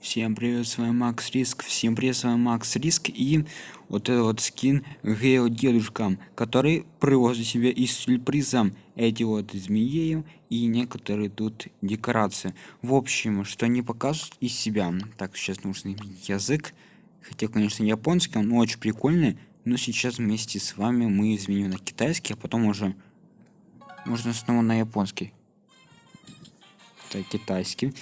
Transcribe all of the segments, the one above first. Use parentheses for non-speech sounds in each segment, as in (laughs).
Всем привет, с вами Макс Риск, всем привет, с вами Макс Риск и вот это вот скин Гео Дедушка, который привозит себе из сюрпризом эти вот змеи и некоторые тут декорации. В общем, что они показывают из себя. Так, сейчас нужно изменить язык, хотя, конечно, японский, он очень прикольный, но сейчас вместе с вами мы изменим на китайский, а потом уже можно снова на японский. Так, китайский.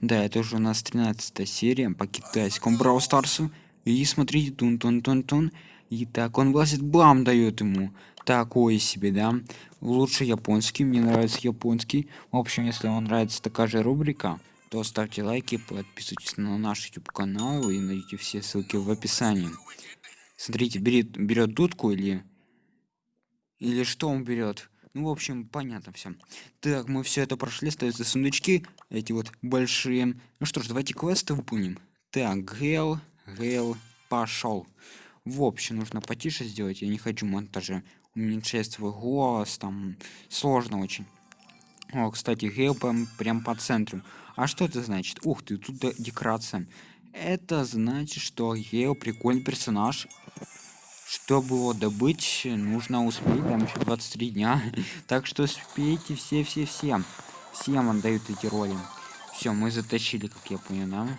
Да, это уже у нас 13 серия по китайскому Брау Старсу. И смотрите, тун-тун-тун-тун. И так, он влазит, бам, дает ему. Такой себе, да. Лучше японский, мне нравится японский. В общем, если вам нравится такая же рубрика, то ставьте лайки, подписывайтесь на наш YouTube канал и найдите все ссылки в описании. Смотрите, берет, берет дудку или... Или что он берет? Ну, в общем, понятно все. Так, мы все это прошли, остаются сундучки, эти вот большие. Ну что ж, давайте квесты выполним. Так, Гел, Гел, пошел. В общем, нужно потише сделать, я не хочу монтажа. Уменьшать свой голос, там, сложно очень. О, кстати, Гел прям, прям по центру. А что это значит? Ух ты, тут декорация. Это значит, что Гел прикольный персонаж, чтобы его добыть нужно успеть там еще 23 дня. (laughs) Так что успейте все все все. Всем отдают эти роли. Все мы затащили как я понял да?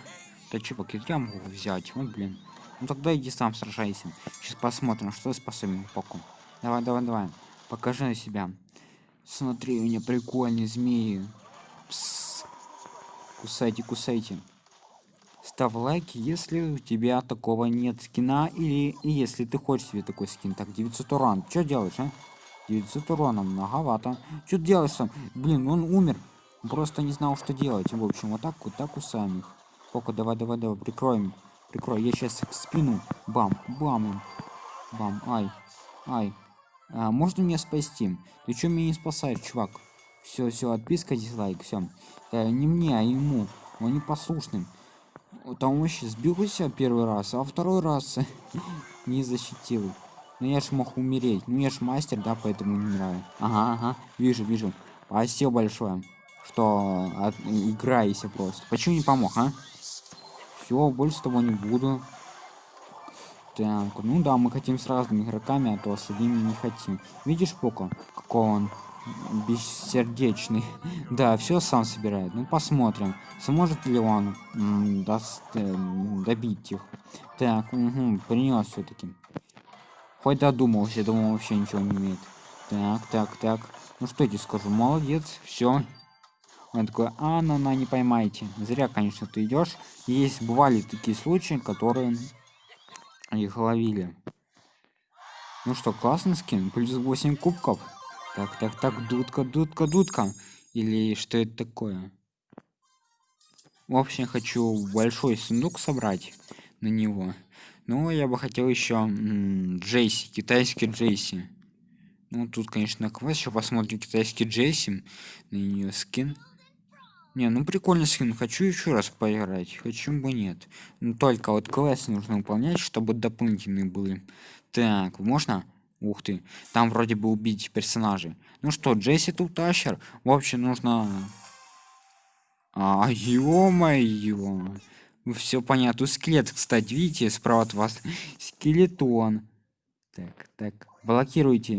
Да чувак я могу взять? Вот блин. Ну тогда иди сам сражайся. Сейчас посмотрим что способен поку давай давай давай. Покажи на себя. Смотри у меня прикольные змеи. Пс. кусайте кусайте ставь лайк если у тебя такого нет скина или если ты хочешь себе такой скин. Так 900 урон что делаешь а? 900 урона многовато. Что делаешь там? Блин он умер. Просто не знал что делать. В общем вот так вот так у самих. Пока давай давай давай прикроем. Прикрой. Я сейчас спину. Бам бам бам ай ай. А, можно меня спасти? Ты что меня не спасаешь чувак? Все все отписка дизлайк все да, не мне а ему. Он непослушным там вообще сбился первый раз а второй раз (laughs) не защитил. Но ну, я ж мог умереть. Ну я ж мастер да поэтому не нравится. Ага ага. Вижу вижу. Спасибо большое что от... играешься просто. Почему не помог а? Все больше того не буду. Так ну да мы хотим с разными игроками а то с одними не хотим. Видишь пока какой он бессердечный. (laughs) Да все сам собирает. Ну посмотрим сможет ли он даст э, добить их. Так угу, принес все-таки хоть додумался думал вообще ничего не имеет. Так так так. Ну что я скажу? Молодец все он такой а ну на не поймайте зря конечно ты идешь есть бывали такие случаи которые их ловили. Ну что классный скин плюс 8 кубков так, так, так, дудка, дудка, дудка. Или что это такое? В общем, хочу большой сундук собрать на него. Но я бы хотел еще Джейси, китайский Джейси. Ну, тут, конечно, квест. Еще посмотрим китайский Джейси. На нее скин. Не, ну прикольный скин. Хочу еще раз поиграть. Хочу бы нет. Но только вот квест нужно выполнять, чтобы дополнительные были. Так, можно? Ух ты, там вроде бы убить персонажей. Ну что, Джесси тут тащер. В общем, нужно... А, ё-моё. Все понятно. Скелет, кстати, видите, справа от вас. (laughs) Скелетон. Так, так. Блокируйте,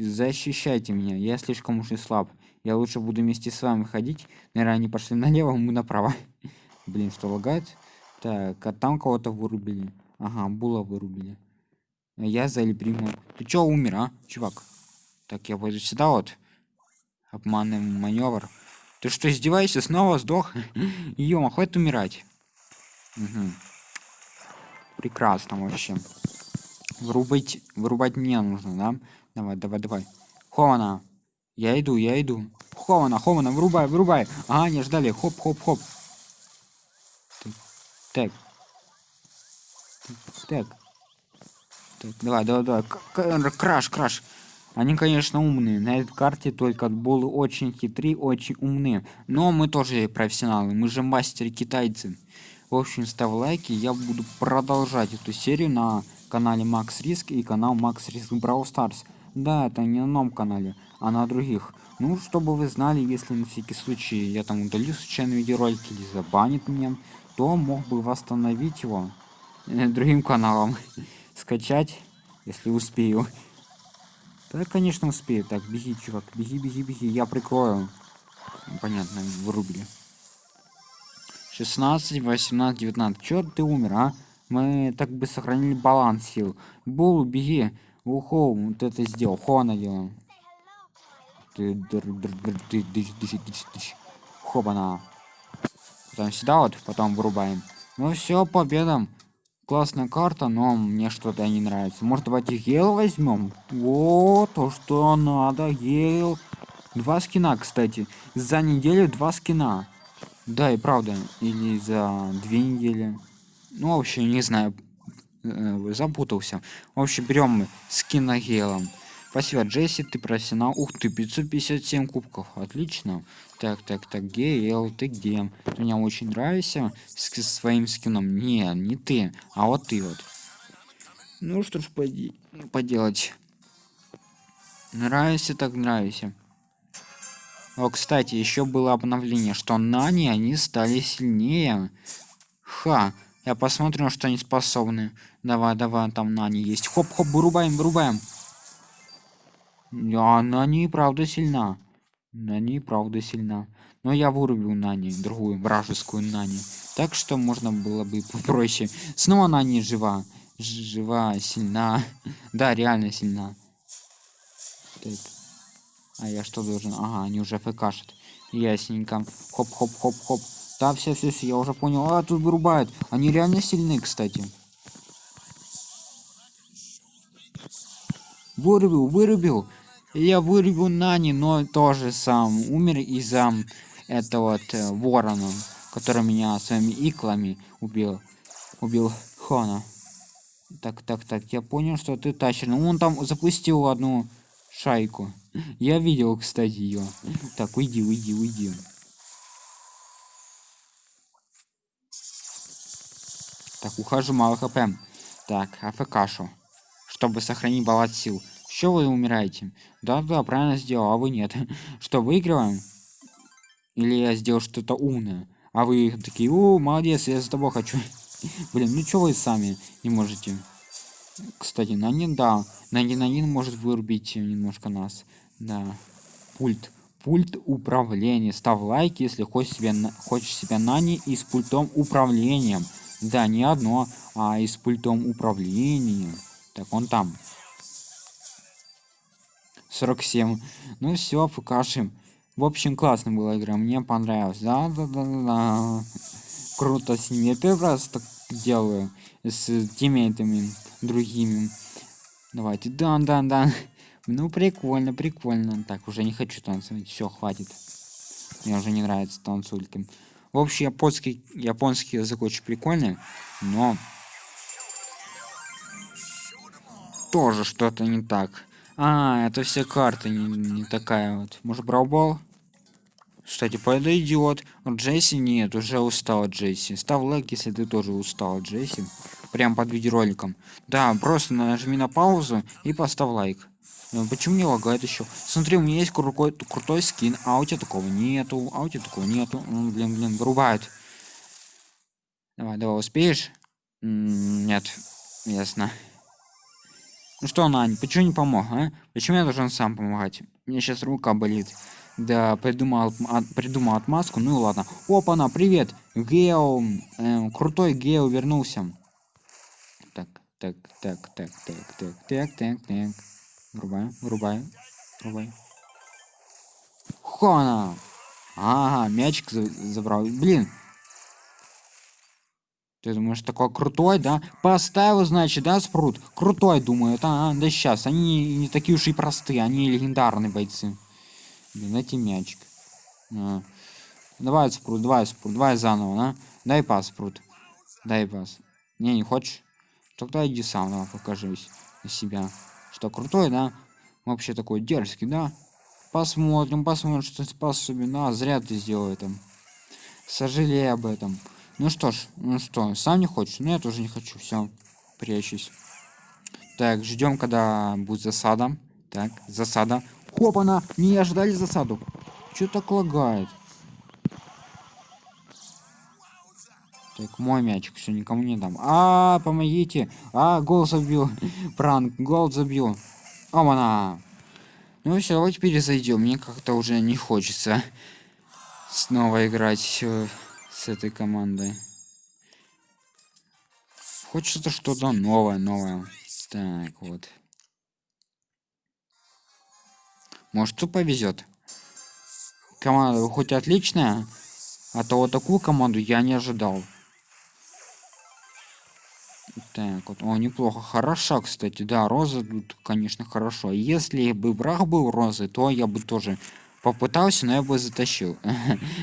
защищайте меня. Я слишком уж и слаб. Я лучше буду вместе с вами ходить. Наверное, они пошли (laughs) налево, мы направо. Блин, что лагает? Так, а там кого-то вырубили. Ага, Була вырубили я за приму ты чё умер а чувак? Так я пойду сюда вот. Обманный маневр. Ты что издеваешься? Снова сдох? (laughs) Ё хватит умирать. Угу. прекрасно вообще. Вырубать вырубать мне нужно да? Давай давай давай. Хована. Я иду я иду. Хована хована вырубай вырубай ага не ждали. Хоп хоп хоп. Так так, давай, давай, давай. Краш, краш. Они, конечно, умные. На этой карте только болы очень хитрые, очень умные. Но мы тоже профессионалы. Мы же мастеры китайцы. В общем, ставь лайки. Я буду продолжать эту серию на канале Макс Риск и канал Макс Риск Brawl Stars. Да, это не на новом канале, а на других. Ну, чтобы вы знали, если на всякий случай я там удалю случайно видеоролики или забанит меня, кто мог бы восстановить его э, другим каналом (laughs) скачать если успею. Да конечно успею. Так беги чувак беги беги беги. Я прикрою. Понятно вырубили. 16 18 19 чё ты умер а? Мы так бы сохранили баланс сил. Был беги. Ухо вот это сделал. Хона делаем ты хобана потом сюда вот потом вырубаем. Ну все победам классная карта но мне что-то не нравится. Может давайте гейл возьмем? Вот то что надо гейл. Два скина кстати. За неделю два скина. Да и правда или за две недели. Ну вообще не знаю э, запутался. В общем берем мы скина гейлом Спасибо, Джесси, ты профессионал. Ух ты, 557 кубков. Отлично. Так, так, так, Гейл, ты где? Ты мне очень нравишься с, с своим скином. Не, не ты, а вот ты вот. Ну что ж поди поделать. Нравится так нравится. О, кстати, еще было обновление, что Нани они стали сильнее. Ха, я посмотрю, что они способны. Давай, давай, там Нани есть. Хоп-хоп, вырубаем, вырубаем. Она и правда сильна. Она и правда сильна. Но я вырубил Нани, другую вражескую Нани. Так что можно было бы попроще. Снова Нани жива. Жива, сильна. (laughs) Да, реально сильна. Так. А я что должен? Ага, они уже пушат. Ясненько. Хоп-хоп-хоп-хоп. Да, все, все, все, я уже понял. А, тут вырубают. Они реально сильны, кстати. Вырубил, вырубил я вырву нани но тоже сам. Умер из-за этого вот э, ворона который меня своими иклами убил. Убил хона. Так так так я понял что ты тащишь. Ну он там запустил одну шайку. Я видел кстати ее так уйди уйди уйди. Так ухожу мало хп. Так афкашу чтобы сохранить баланс сил что вы умираете? Да-да, правильно сделал, а вы нет. (laughs) Что, выигрываем? Или я сделал что-то умное? А вы такие, о, молодец, я за тобой хочу. (laughs) Блин, ну что вы сами не можете? Кстати, на да. на Нанин может вырубить немножко нас. Да. Пульт. Пульт управления. Ставь лайк, если хочешь себя, хочешь себя Нани и с пультом управлением. Да, не одно, а и с пультом управления. Так, он там. 47. Ну все, покажем. В общем, классно была игра, мне понравилось. Да, да, да, да. Круто с ними. Я первый раз так делаю с тиммейтами другими. Давайте, да, да, да. Ну, прикольно, прикольно. Так, уже не хочу танцевать. Все, хватит. Мне уже не нравится танцульки. В общем, японский, японский язык очень прикольный, но тоже что-то не так. А, это все карта не, не такая вот. Может, браубол? Кстати, подойдет. Джесси нет, уже устал Джесси. Ставь лайк, если ты тоже устал Джесси. Прям под видеороликом. Да, просто нажми на паузу и поставь лайк. Ну, почему не лагает еще? Смотри, у меня есть крутой, крутой скин, а у тебя такого нету, а у тебя такого нету. Ну, блин, блин, вырубает. Давай, давай, успеешь? Нет, ясно. Ну что, Нань, почему не помог, а? Почему я должен сам помогать? Мне сейчас рука болит. Да, придумал, от, придумал отмазку, ну и ладно. Опа, на, привет! Гео, э, крутой Гео вернулся. Так, так, так, так, так, так, так, так, так. Врубай, врубай, врубай. Хона! Ага, мячик забрал. Блин, ты думаешь, такой крутой, да? Поставил, значит, да, спрут? Крутой, думаю. А, да сейчас. Они не такие уж и простые. Они легендарные бойцы. Блин, эти мячик. А. Давай спрут, давай спрут, давай заново, да? Дай пас, спрут. Дай пас. Не, не хочешь? Тогда иди сам, давай, покажись на себя. Что, крутой, да? Вообще такой дерзкий, да? Посмотрим, посмотрим, что ты способен. А, зря ты сделал это. Сожалею об этом. Ну что ж, ну что, сам не хочешь? Ну я тоже не хочу, все, прячусь. Так, ждем, когда будет засада. Так, засада. Хопана! Не ожидали засаду. Что так лагает? Так, мой мячик, все, никому не дам. А, помогите. А, гол забил. (laughs) Пранк, гол забил. Омана. Ну все, давайте перезайдем. Мне как-то уже не хочется снова играть с этой командой. Хочется что-то новое, новое. Так, вот. Может, тут повезет. Команда хоть отличная, а то вот такую команду я не ожидал. Так, вот, о, неплохо. Хороша, кстати, да, роза тут, конечно, хорошо. Если бы враг был розы, то я бы тоже попытался, но я бы затащил.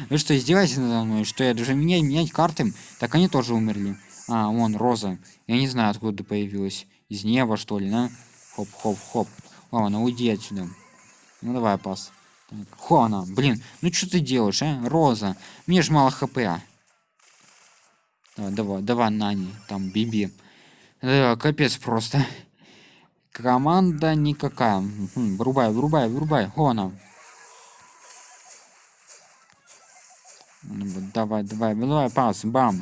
Вы (laughs) что, издеваетесь надо мной? Что я даже менять, менять карты? Так они тоже умерли. А, вон, роза. Я не знаю, откуда появилась. Из неба, что ли, да? Хоп-хоп-хоп. Ладно, уйди отсюда. Ну давай, пас. Так, Хона, блин, ну что ты делаешь, а? Роза. Мне ж мало HP. Давай, давай, давай, Нани, там, Биби. Да, капец просто. Команда никакая. Хм, врубай, врубай, врубай. Хона. Ну давай, давай, давай, пас, бам.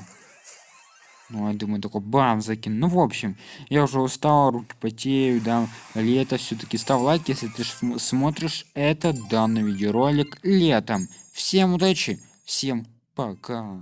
Ну, я думаю, такой бам, закину. Ну, в общем, я уже устал, руки потеют, да. Лето все-таки ставь лайк, если ты смотришь этот данный видеоролик летом. Всем удачи, всем пока.